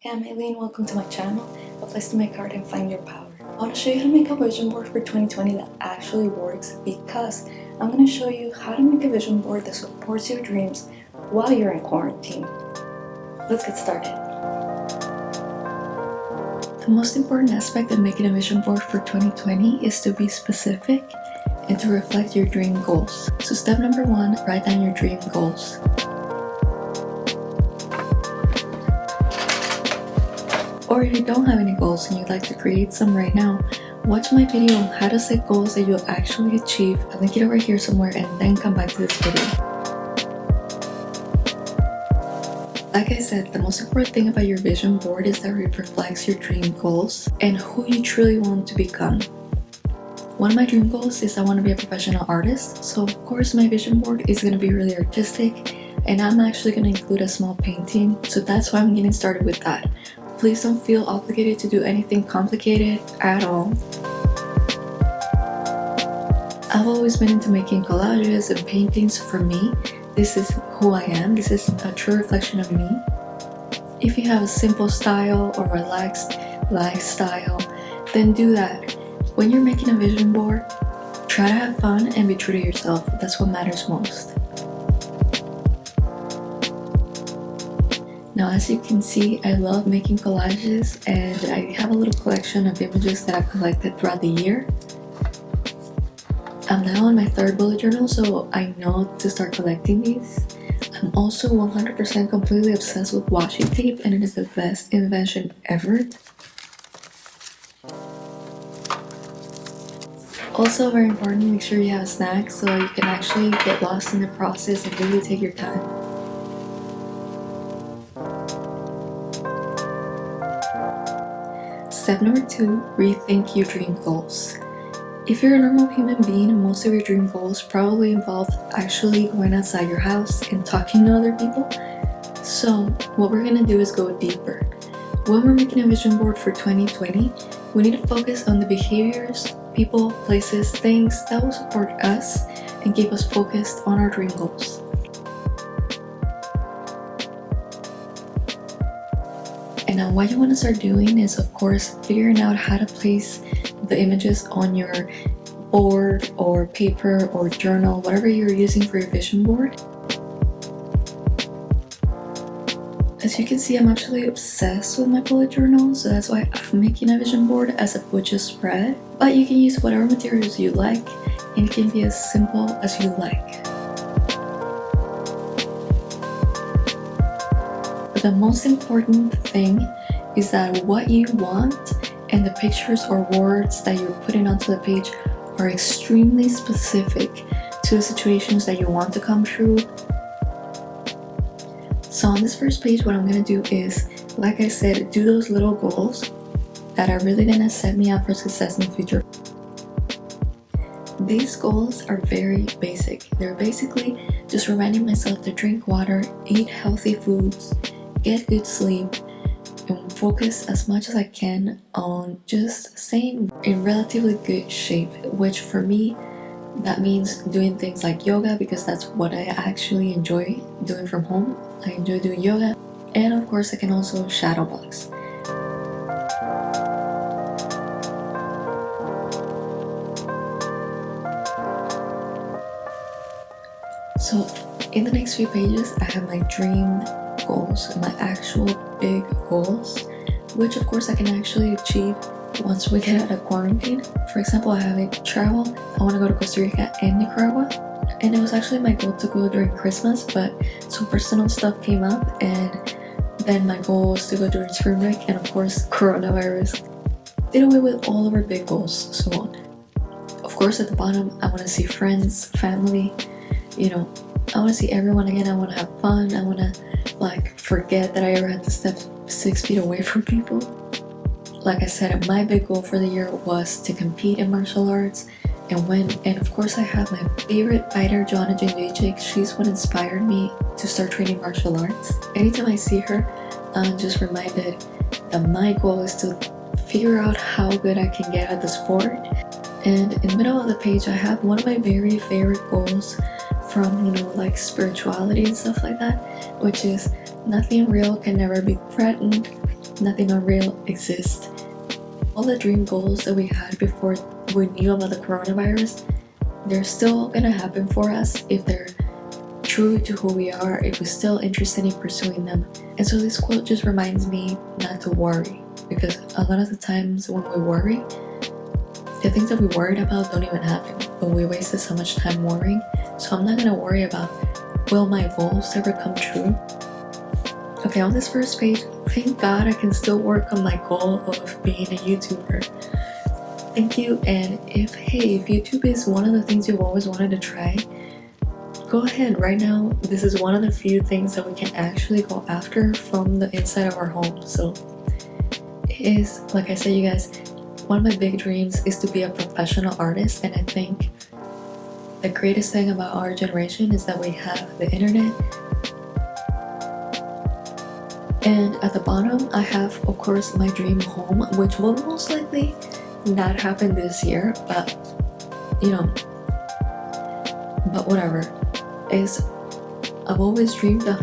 Hey, I'm Aileen. Welcome to my channel, a place to make art and find your power. I want to show you how to make a vision board for 2020 that actually works because I'm going to show you how to make a vision board that supports your dreams while you're in quarantine. Let's get started. The most important aspect of making a vision board for 2020 is to be specific and to reflect your dream goals. So step number one, write down your dream goals. Or if you don't have any goals and you'd like to create some right now, watch my video on how to set goals that you'll actually achieve. I'll link it over here somewhere and then come back to this video. Like I said, the most important thing about your vision board is that it reflects your dream goals and who you truly want to become. One of my dream goals is I want to be a professional artist, so of course my vision board is going to be really artistic and I'm actually going to include a small painting, so that's why I'm getting started with that. Please don't feel obligated to do anything complicated at all. I've always been into making collages and paintings for me. This is who I am. This is a true reflection of me. If you have a simple style or relaxed lifestyle, then do that. When you're making a vision board, try to have fun and be true to yourself. That's what matters most. Now as you can see, I love making collages and I have a little collection of images that I've collected throughout the year. I'm now on my third bullet journal so I know to start collecting these. I'm also 100% completely obsessed with washi tape and it is the best invention ever. Also very important, make sure you have snacks so you can actually get lost in the process and really take your time. Step number two, rethink your dream goals. If you're a normal human being, most of your dream goals probably involve actually going outside your house and talking to other people. So what we're gonna do is go deeper. When we're making a vision board for 2020, we need to focus on the behaviors, people, places, things that will support us and keep us focused on our dream goals. And now what you want to start doing is of course figuring out how to place the images on your board or paper or journal, whatever you're using for your vision board. As you can see, I'm actually obsessed with my bullet journal, so that's why I'm making a vision board as a bujo spread. But you can use whatever materials you like, and it can be as simple as you like. The most important thing is that what you want and the pictures or words that you're putting onto the page are extremely specific to the situations that you want to come true. So on this first page, what I'm going to do is, like I said, do those little goals that are really going to set me up for success in the future. These goals are very basic. They're basically just reminding myself to drink water, eat healthy foods, get good sleep and focus as much as I can on just staying in relatively good shape which for me that means doing things like yoga because that's what I actually enjoy doing from home. I enjoy doing yoga and of course I can also shadow box. So in the next few pages I have my dream goals, my actual big goals, which of course I can actually achieve once we get out of quarantine. For example, I have a travel. I want to go to Costa Rica and Nicaragua. And it was actually my goal to go during Christmas, but some personal stuff came up and then my goal was to go during spring break and of course coronavirus did away with all of our big goals so on. Of course at the bottom I want to see friends, family, you know, I want to see everyone again, I want to have fun, I want to like forget that I ever had to step six feet away from people. Like I said, my big goal for the year was to compete in martial arts and win. And of course I have my favorite fighter, Joanna Jędrzejczyk. She's what inspired me to start training martial arts. Anytime I see her, I'm just reminded that my goal is to figure out how good I can get at the sport. And in the middle of the page, I have one of my very favorite goals from, you know, like spirituality and stuff like that, which is nothing real can never be threatened, nothing unreal exists. All the dream goals that we had before we knew about the coronavirus, they're still gonna happen for us if they're true to who we are, if we're still interested in pursuing them. And so this quote just reminds me not to worry because a lot of the times when we worry, the things that we worried about don't even happen, but we wasted so much time worrying. So I'm not gonna worry about will my goals ever come true? Okay, on this first page, thank God I can still work on my goal of being a YouTuber. Thank you, and if, hey, if YouTube is one of the things you've always wanted to try, go ahead. Right now, this is one of the few things that we can actually go after from the inside of our home. So it is, like I said, you guys, one of my big dreams is to be a professional artist and I think the greatest thing about our generation is that we have the internet. And at the bottom I have of course my dream home which will most likely not happen this year but you know but whatever. Is I've always dreamed of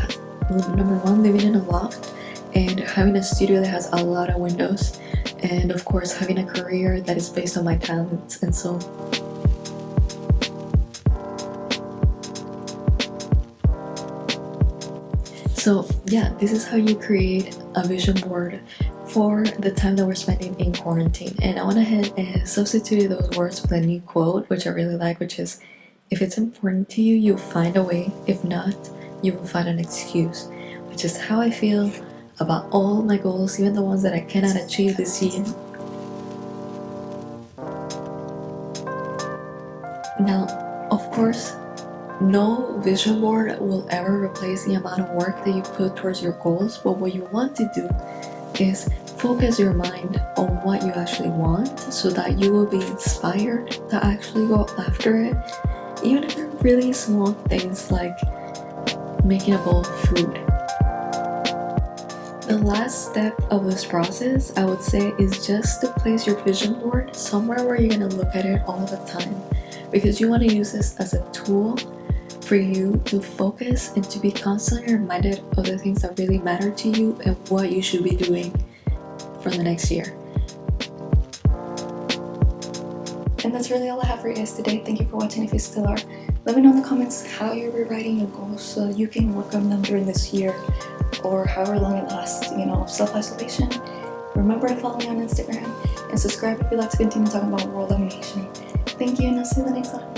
number one living in a loft and having a studio that has a lot of windows and of course having a career that is based on my talents and so so yeah this is how you create a vision board for the time that we're spending in quarantine and I went ahead and substituted those words with a new quote which I really like which is if it's important to you you'll find a way if not you will find an excuse which is how I feel about all my goals, even the ones that I cannot achieve this year. Now, of course, no vision board will ever replace the amount of work that you put towards your goals, but what you want to do is focus your mind on what you actually want so that you will be inspired to actually go after it, even if they're really small things like making a bowl of food. The last step of this process, I would say, is just to place your vision board somewhere where you're going to look at it all the time because you want to use this as a tool for you to focus and to be constantly reminded of the things that really matter to you and what you should be doing for the next year. And that's really all I have for you guys today. Thank you for watching if you still are. Let me know in the comments how you're rewriting your goals so you can work on them during this year or however long it lasts, you know, self-isolation. Remember to follow me on Instagram and subscribe if you'd like to continue talking about world domination. Thank you and I'll see you the next one.